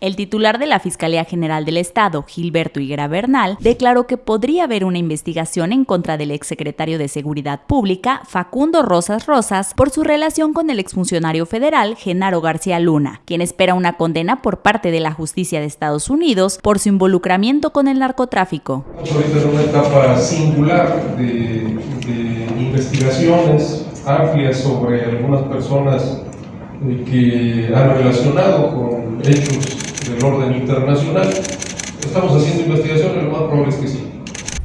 El titular de la Fiscalía General del Estado, Gilberto Higuera Bernal, declaró que podría haber una investigación en contra del exsecretario de Seguridad Pública, Facundo Rosas Rosas, por su relación con el exfuncionario federal, Genaro García Luna, quien espera una condena por parte de la justicia de Estados Unidos por su involucramiento con el narcotráfico. Ahorita en una etapa singular de, investigaciones amplias sobre algunas personas que han relacionado con hechos del orden internacional. Estamos haciendo investigaciones, lo más probable es que sí.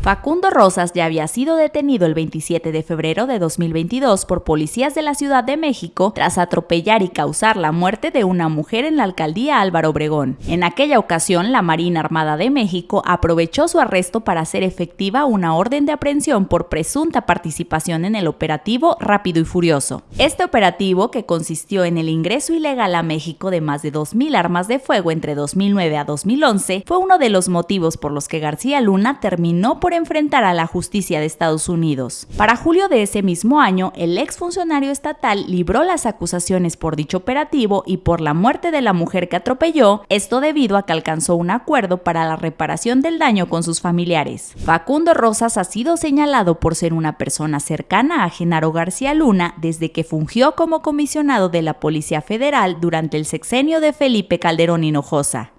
Facundo Rosas ya había sido detenido el 27 de febrero de 2022 por policías de la Ciudad de México tras atropellar y causar la muerte de una mujer en la alcaldía Álvaro Obregón. En aquella ocasión, la Marina Armada de México aprovechó su arresto para hacer efectiva una orden de aprehensión por presunta participación en el operativo Rápido y Furioso. Este operativo, que consistió en el ingreso ilegal a México de más de 2.000 armas de fuego entre 2009 a 2011, fue uno de los motivos por los que García Luna terminó por enfrentar a la justicia de Estados Unidos. Para julio de ese mismo año, el exfuncionario estatal libró las acusaciones por dicho operativo y por la muerte de la mujer que atropelló, esto debido a que alcanzó un acuerdo para la reparación del daño con sus familiares. Facundo Rosas ha sido señalado por ser una persona cercana a Genaro García Luna desde que fungió como comisionado de la Policía Federal durante el sexenio de Felipe Calderón Hinojosa.